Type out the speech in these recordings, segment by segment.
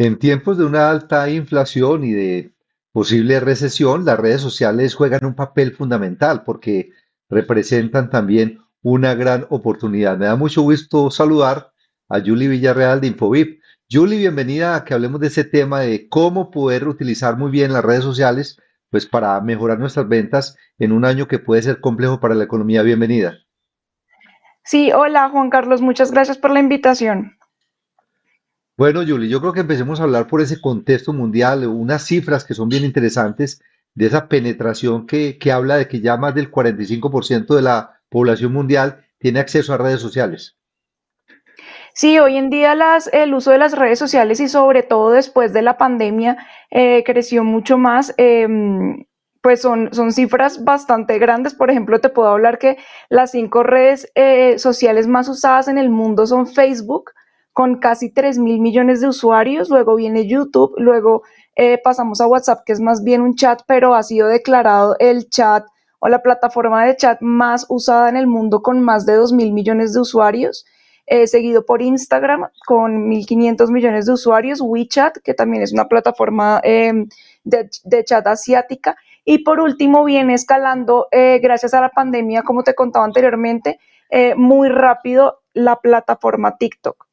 En tiempos de una alta inflación y de posible recesión, las redes sociales juegan un papel fundamental porque representan también una gran oportunidad. Me da mucho gusto saludar a Julie Villarreal de Infovip. Julie, bienvenida a que hablemos de ese tema de cómo poder utilizar muy bien las redes sociales pues para mejorar nuestras ventas en un año que puede ser complejo para la economía. Bienvenida. Sí, hola Juan Carlos, muchas gracias por la invitación. Bueno, Julie, yo creo que empecemos a hablar por ese contexto mundial, unas cifras que son bien interesantes de esa penetración que, que habla de que ya más del 45% de la población mundial tiene acceso a redes sociales. Sí, hoy en día las, el uso de las redes sociales y sobre todo después de la pandemia eh, creció mucho más. Em, pues son, son cifras bastante grandes. Por ejemplo, te puedo hablar que las cinco redes eh, sociales más usadas en el mundo son Facebook, con casi 3 mil millones de usuarios, luego viene YouTube, luego eh, pasamos a WhatsApp, que es más bien un chat, pero ha sido declarado el chat o la plataforma de chat más usada en el mundo con más de 2 mil millones de usuarios. Eh, seguido por Instagram con 1.500 millones de usuarios, WeChat, que también es una plataforma em, de, chat asiática, y por último viene escalando, eh, gracias a la pandemia, como te contaba anteriormente, muy rápido la plataforma TikTok.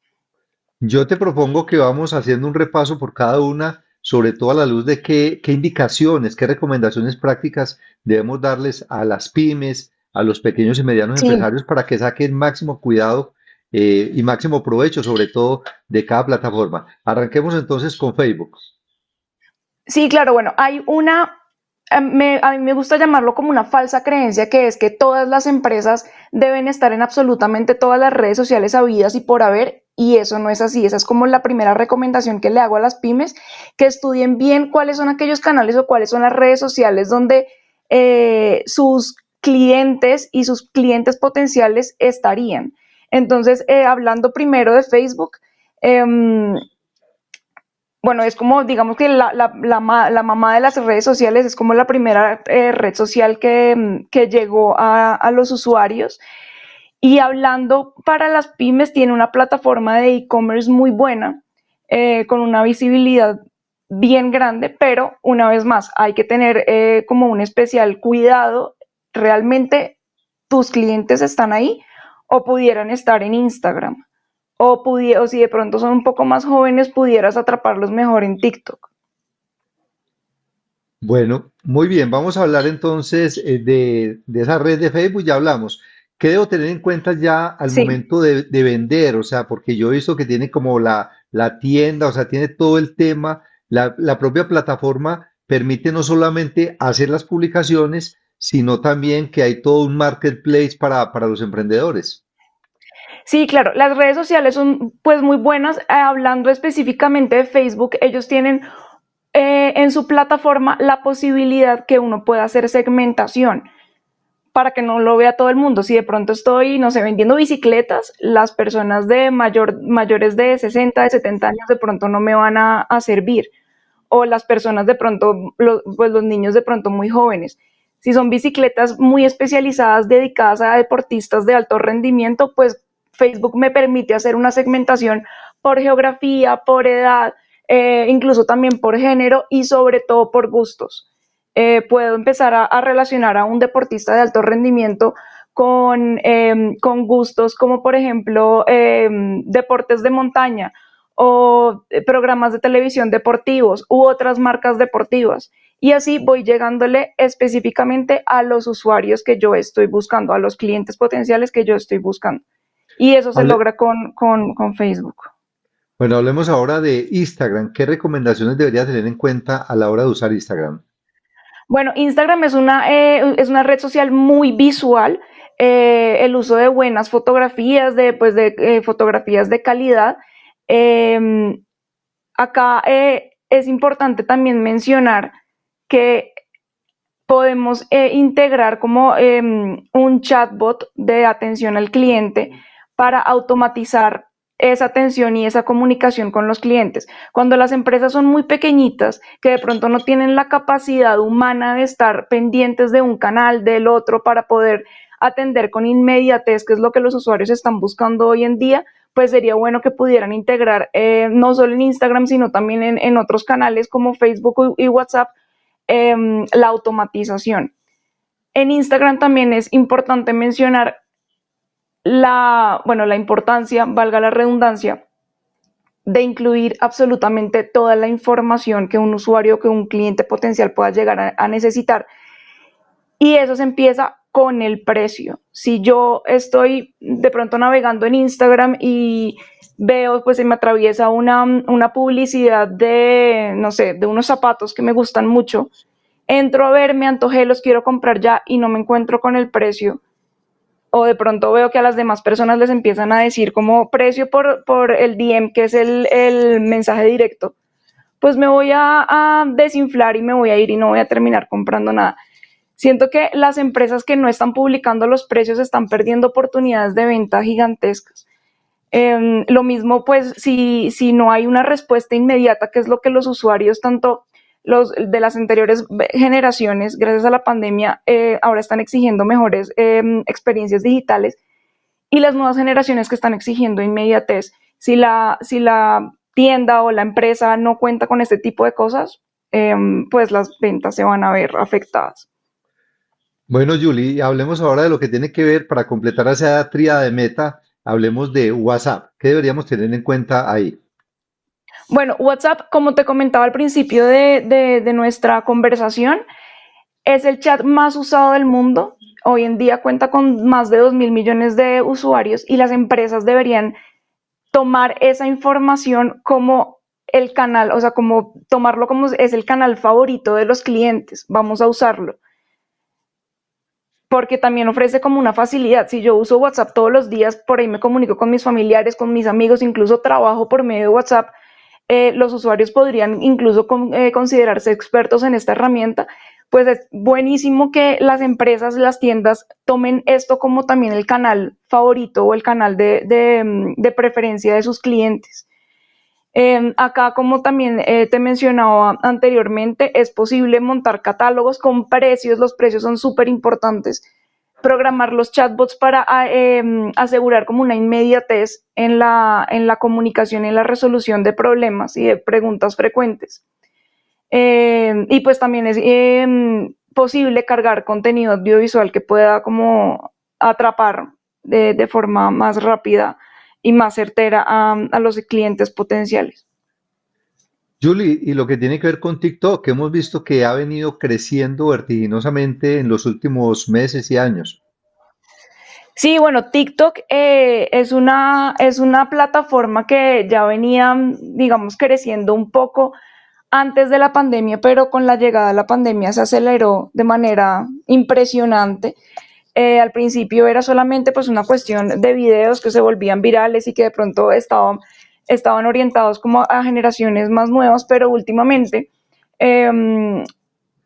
Yo te propongo que vamos haciendo un repaso por cada una, sobre todo a la luz de qué, indicaciones, qué recomendaciones prácticas debemos darles a las pymes, a los pequeños y medianos empresarios para que saquen máximo cuidado eh, y máximo provecho, sobre todo, de cada plataforma. Arranquemos entonces con Facebook. Sí, claro, bueno, hay una, a mí me gusta llamarlo como una falsa creencia, que es que todas las empresas deben estar en absolutamente todas las redes sociales habidas y por haber, y eso no es así. Esa es como la primera recomendación que le hago a las pymes, que estudien bien cuáles son aquellos canales o cuáles son las redes sociales donde eh, sus clientes y sus clientes potenciales estarían. Entonces, eh, hablando primero de Facebook, em, bueno, es como, digamos que la, mamá de las redes sociales es como la primera eh, red social que, em, llegó a, los usuarios. Y hablando para las pymes, tiene una plataforma de e-commerce muy buena, eh, con una visibilidad bien grande, pero una vez más, hay que tener como un especial cuidado. Realmente tus clientes están ahí o pudieran estar en Instagram. O, o si de pronto son un poco más jóvenes, pudieras atraparlos mejor en TikTok. Bueno, muy bien, vamos a hablar entonces eh, de, esa red de Facebook, ya hablamos. ¿Qué debo tener en cuenta ya al momento de, vender? O sea, porque yo he visto que tiene como la, la tienda, o sea, tiene todo el tema, la, la propia plataforma permite no solamente hacer las publicaciones, sino también que hay todo un marketplace para, los emprendedores. Sí, claro, las redes sociales son pues muy buenas. Eh, hablando específicamente de Facebook, ellos tienen eh, en su plataforma la posibilidad que uno pueda hacer segmentación para que no lo vea todo el mundo. Si de pronto estoy, no sé, vendiendo bicicletas, las personas de mayor, mayores de 60, de 70 años de pronto no me van a, servir. O las personas de pronto, pues los niños de pronto muy jóvenes. Si son bicicletas muy especializadas dedicadas a deportistas de alto rendimiento, pues Facebook me permite hacer una segmentación por geografía, por edad, eh, incluso también por género y sobre todo por gustos. Eh, puedo empezar a, relacionar a un deportista de alto rendimiento con, em, con gustos como por ejemplo em, deportes de montaña o eh, programas de televisión deportivos u otras marcas deportivas y así voy llegándole específicamente a los usuarios que yo estoy buscando, a los clientes potenciales que yo estoy buscando. Y eso se logra con, Facebook. Bueno, hablemos ahora de Instagram. ¿Qué recomendaciones debería tener en cuenta a la hora de usar Instagram? Bueno, Instagram es una, eh, es una red social muy visual. Eh, el uso de buenas fotografías, de, pues, de eh, fotografías de calidad. Em, acá es importante también mencionar que podemos integrar como em, un chatbot de atención al cliente para automatizar esa atención y esa comunicación con los clientes. Cuando las empresas son muy pequeñitas, que de pronto no tienen la capacidad humana de estar pendientes de un canal, del otro, para poder atender con inmediatez, que es lo que los usuarios están buscando hoy en día, pues sería bueno que pudieran integrar eh, no solo en Instagram, sino también en, otros canales como Facebook y WhatsApp em, la automatización. En Instagram también es importante mencionar la, bueno, la importancia, valga la redundancia, de incluir absolutamente toda la información que un usuario, que un cliente potencial pueda llegar a necesitar. Y eso se empieza con el precio. Si yo estoy de pronto navegando en Instagram y veo, pues se me atraviesa una, una publicidad de, no sé, de unos zapatos que me gustan mucho, entro a ver, me antojé, los quiero comprar ya y no me encuentro con el precio. O de pronto veo que a las demás personas les empiezan a decir como precio por, por el DM, que es el, el mensaje directo, pues me voy a, desinflar y me voy a ir y no voy a terminar comprando nada. Siento que las empresas que no están publicando los precios están perdiendo oportunidades de venta gigantescas. Em, lo mismo, pues, si, si no hay una respuesta inmediata, que es lo que los usuarios, tanto los de las anteriores generaciones, gracias a la pandemia, eh, ahora están exigiendo mejores em, experiencias digitales y las nuevas generaciones que están exigiendo inmediatez. Si la, si la tienda o la empresa no cuenta con este tipo de cosas, em, pues las ventas se van a ver afectadas. Bueno, Julie, hablemos ahora de lo que tiene que ver para completar esa tríada de meta. Hablemos de WhatsApp. ¿Qué deberíamos tener en cuenta ahí? Bueno, WhatsApp, como te comentaba al principio de, nuestra conversación, es el chat más usado del mundo. Hoy en día cuenta con más de 2 mil millones de usuarios y las empresas deberían tomar esa información como el canal, o sea, como tomarlo como es el canal favorito de los clientes. Vamos a usarlo porque también ofrece como una facilidad. Si yo uso WhatsApp todos los días, por ahí me comunico con mis familiares, con mis amigos, incluso trabajo por medio de WhatsApp, eh, los usuarios podrían incluso eh, considerarse expertos en esta herramienta, pues es buenísimo que las empresas, las tiendas tomen esto como también el canal favorito o el canal de mm, preferencia de sus clientes. Em, acá, como también eh, te mencionaba anteriormente, es posible montar catálogos con precios, los precios son súper importantes. Programar los chatbots para ah, em, asegurar como una inmediatez en la, en la comunicación y en la resolución de problemas y de preguntas frecuentes. Em, y pues también es posible cargar contenido audiovisual que pueda como atrapar de, de forma más rápida y más certera a, los clientes potenciales. Julie, y lo que tiene que ver con TikTok, hemos visto que ha venido creciendo vertiginosamente en los últimos meses y años. Sí, bueno, TikTok eh, es, una, es una plataforma que ya venía, digamos, creciendo un poco antes de la pandemia, pero con la llegada de la pandemia se aceleró de manera impresionante. Eh, al principio era solamente pues una cuestión de videos que se volvían virales y que de pronto estaban, estaban orientados como a generaciones más nuevas, pero últimamente, em,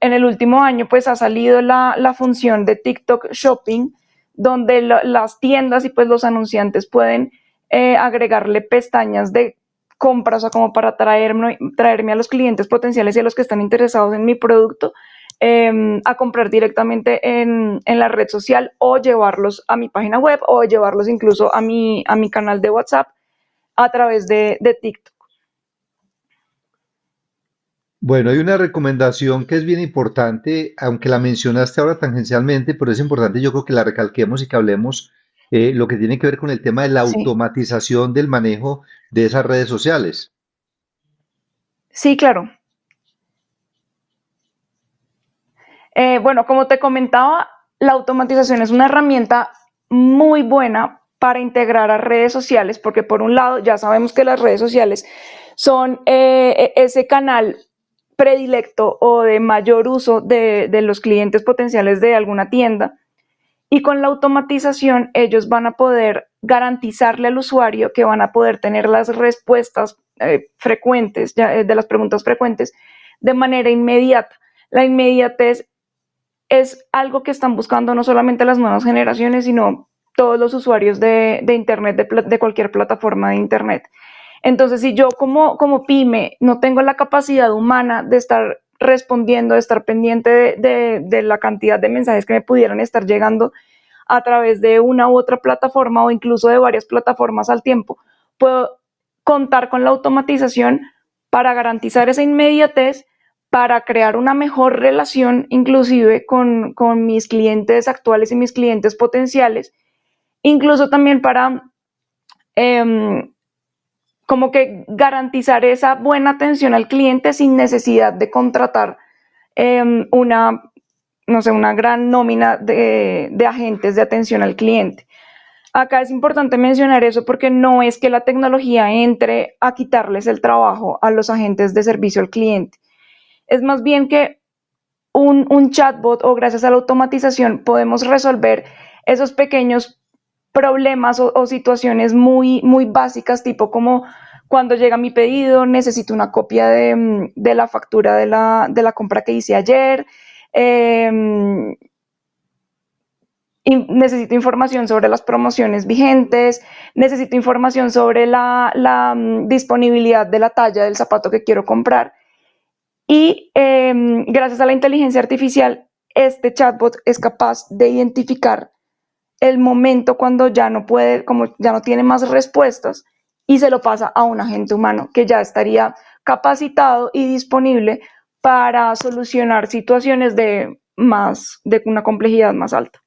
en el último año pues ha salido la, función de TikTok Shopping, donde las tiendas y pues los anunciantes pueden eh, agregarle pestañas de compras, o como para traerme, traerme a los clientes potenciales y a los que están interesados en mi producto Em, a comprar directamente en, la red social o llevarlos a mi página web o llevarlos incluso a mi, a mi canal de WhatsApp a través de, TikTok. Bueno, hay una recomendación que es bien importante, aunque la mencionaste ahora tangencialmente, pero es importante yo creo que la recalquemos y que hablemos eh, lo que tiene que ver con el tema de la automatización del manejo de esas redes sociales. Sí, claro. Eh, bueno, como te comentaba, la automatización es una herramienta muy buena para integrar a redes sociales, porque por un lado ya sabemos que las redes sociales son eh, e, ese canal predilecto o de mayor uso de, los clientes potenciales de alguna tienda. Y con la automatización ellos van a poder garantizarle al usuario que van a poder tener las respuestas eh, frecuentes, de las preguntas frecuentes, de manera inmediata. La inmediatez es algo que están buscando no solamente las nuevas generaciones, sino todos los usuarios de, Internet, de, cualquier plataforma de Internet. Entonces, si yo como, como pyme no tengo la capacidad humana de estar respondiendo, de estar pendiente de, la cantidad de mensajes que me pudieran estar llegando a través de una u otra plataforma o incluso de varias plataformas al tiempo, puedo contar con la automatización para garantizar esa inmediatez, para crear una mejor relación inclusive con, mis clientes actuales y mis clientes potenciales, incluso también para em, como que garantizar esa buena atención al cliente sin necesidad de contratar em, una, no sé, una gran nómina de, agentes de atención al cliente. Acá es importante mencionar eso porque no es que la tecnología entre a quitarles el trabajo a los agentes de servicio al cliente. Es más bien que un, chatbot o gracias a la automatización podemos resolver esos pequeños problemas o, situaciones muy, muy básicas, tipo como cuando llega mi pedido, necesito una copia de, mm, la factura de la, compra que hice ayer, em, necesito información sobre las promociones vigentes, necesito información sobre la, mm, disponibilidad de la talla del zapato que quiero comprar. Y em, gracias a la inteligencia artificial, este chatbot es capaz de identificar el momento cuando ya no puede, como ya no tiene más respuestas y se lo pasa a un agente humano que ya estaría capacitado y disponible para solucionar situaciones de más, de una complejidad más alta.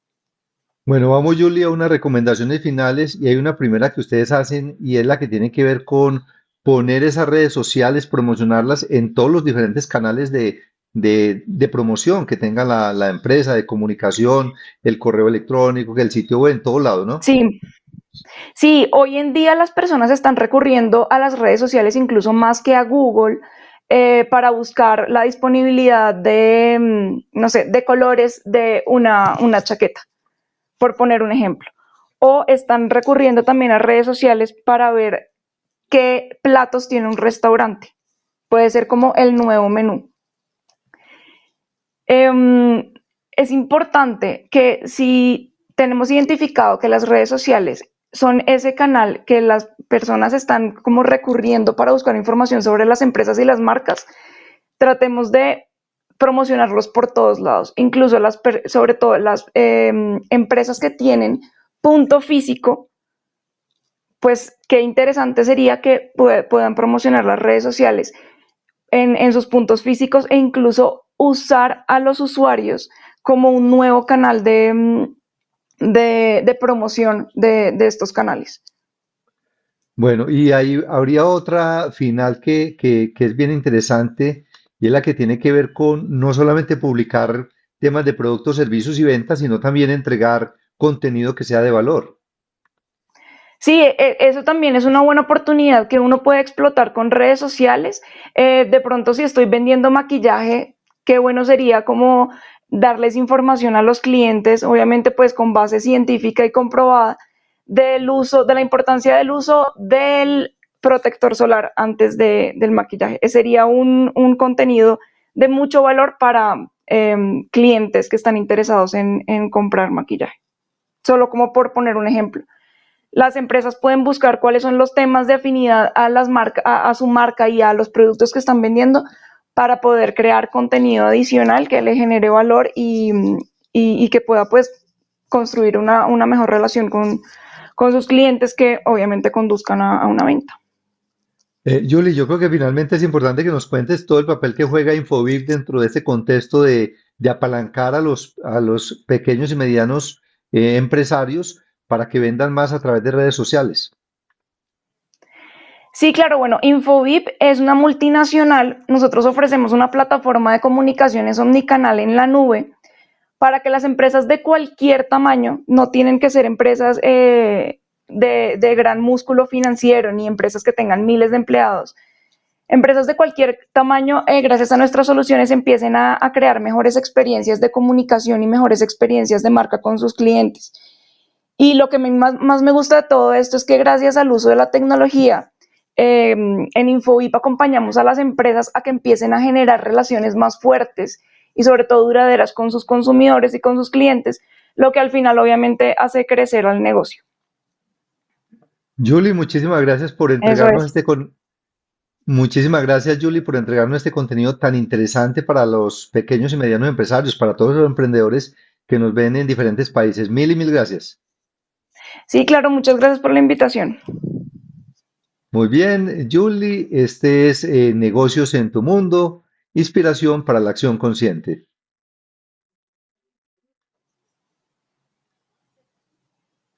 Bueno, vamos Julia a unas recomendaciones finales y hay una primera que ustedes hacen y es la que tiene que ver con poner esas redes sociales, promocionarlas en todos los diferentes canales de, de, promoción que tenga la, empresa, de comunicación, el correo electrónico, que el sitio web, en todo lado, ¿no? Sí. Sí, hoy en día las personas están recurriendo a las redes sociales incluso más que a Google eh, para buscar la disponibilidad de, mm, no sé, de colores de una, una chaqueta, por poner un ejemplo. O están recurriendo también a redes sociales para ver qué platos tiene un restaurante. Puede ser como el nuevo menú. Em, es importante que si tenemos identificado que las redes sociales son ese canal que las personas están como recurriendo para buscar información sobre las empresas y las marcas, tratemos de promocionarlos por todos lados, incluso las, sobre todo las em, empresas que tienen punto físico, pues qué interesante sería que puedan promocionar las redes sociales en, en sus puntos físicos e incluso usar a los usuarios como un nuevo canal de, mm, de, promoción de, estos canales. Bueno, y ahí habría otra final que, que, es bien interesante y es la que tiene que ver con no solamente publicar temas de productos, servicios y ventas, sino también entregar contenido que sea de valor. Sí, e, eso también es una buena oportunidad que uno puede explotar con redes sociales. Eh, de pronto, si estoy vendiendo maquillaje, qué bueno sería como darles información a los clientes, obviamente pues con base científica y comprobada, del uso, de la importancia del uso del protector solar antes del maquillaje. Ese sería un, contenido de mucho valor para em, clientes que están interesados en, comprar maquillaje. Solo como por poner un ejemplo. Las empresas pueden buscar cuáles son los temas de afinidad a, las a su marca y a los productos que están vendiendo para poder crear contenido adicional que le genere valor y, que pueda pues construir una, mejor relación con, sus clientes que obviamente conduzcan a, una venta. Eh, Julie, yo creo que finalmente es importante que nos cuentes todo el papel que juega Infobip dentro de este contexto de, apalancar a los, a los pequeños y medianos eh, empresarios para que vendan más a través de redes sociales. Sí, claro, bueno, Infovip es una multinacional. Nosotros ofrecemos una plataforma de comunicaciones omnicanal en la nube para que las empresas de cualquier tamaño, no tienen que ser empresas eh, de, gran músculo financiero ni empresas que tengan miles de empleados, empresas de cualquier tamaño, eh, gracias a nuestras soluciones, empiecen a, crear mejores experiencias de comunicación y mejores experiencias de marca con sus clientes. Y lo que más, más me gusta de todo esto es que gracias al uso de la tecnología, Em, en InfoVip acompañamos a las empresas a que empiecen a generar relaciones más fuertes y sobre todo duraderas con sus consumidores y con sus clientes, lo que al final obviamente hace crecer al negocio. Julie, muchísimas gracias por entregarnos este con... Muchísimas gracias, Julie, por entregarnos este contenido tan interesante para los pequeños y medianos empresarios, para todos los emprendedores que nos ven en diferentes países. Mil y mil gracias. Sí, claro, muchas gracias por la invitación. Muy bien, Julie, este es eh, Negocios en tu Mundo, inspiración para la acción consciente.